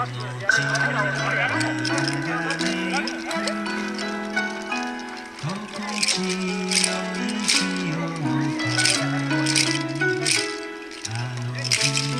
心地よい日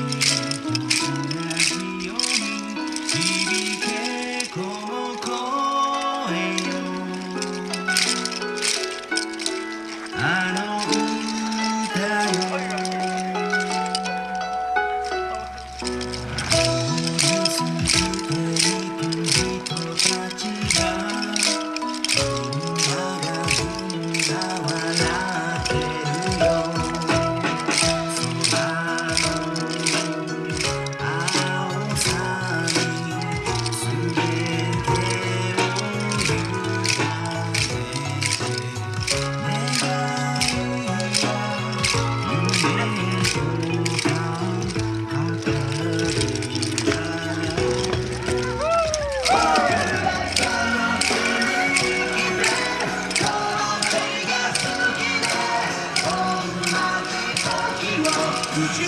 Thank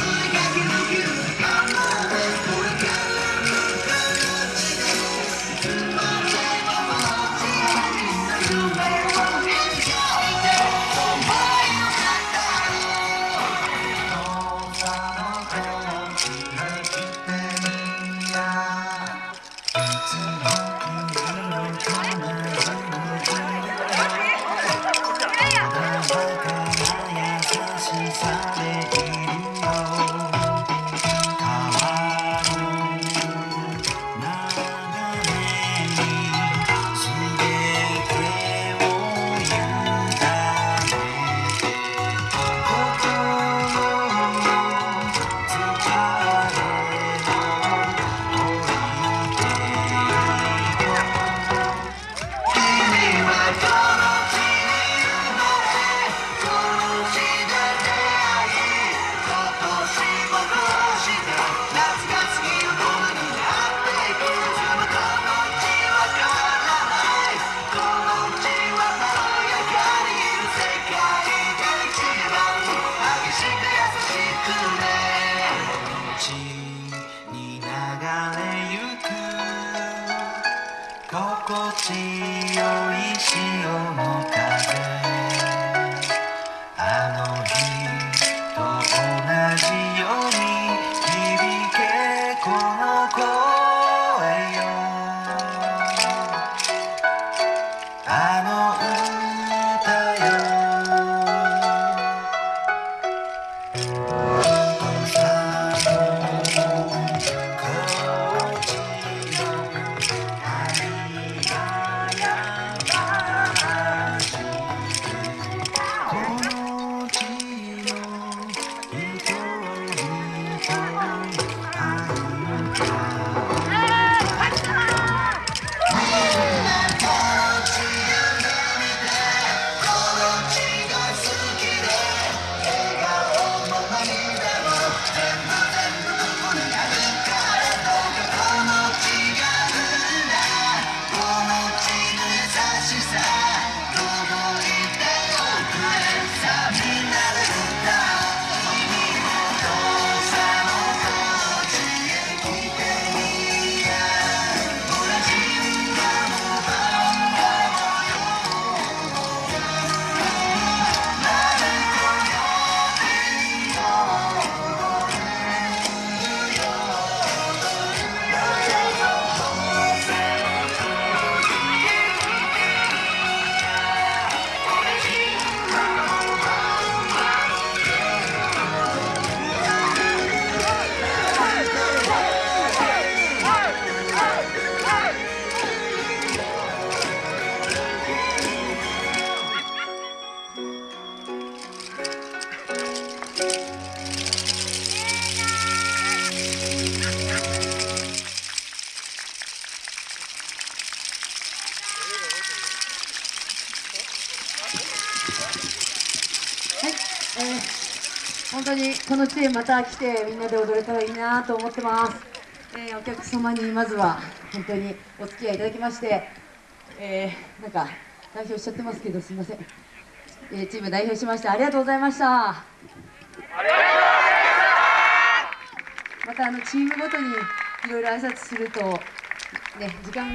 you. 心地よい潮の風。あの日と同じように響けこの声よ。え本当にこの地へまた来てみんなで踊れたらいいなと思ってます、えー、お客様にまずは本当にお付き合いいただきまして、えー、なんか代表しちゃってますけどすみません、えー、チーム代表しましてありがとうございました。またあのチームごとにいろいろ挨拶するとね時間